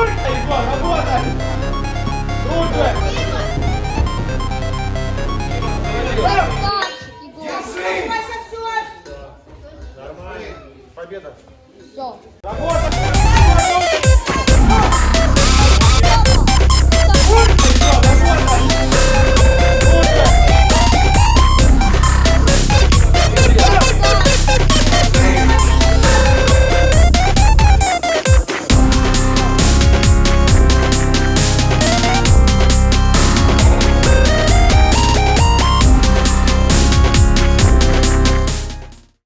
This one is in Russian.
Круто, Егор, работай! Круто! Держи! Победа! Все. Работа!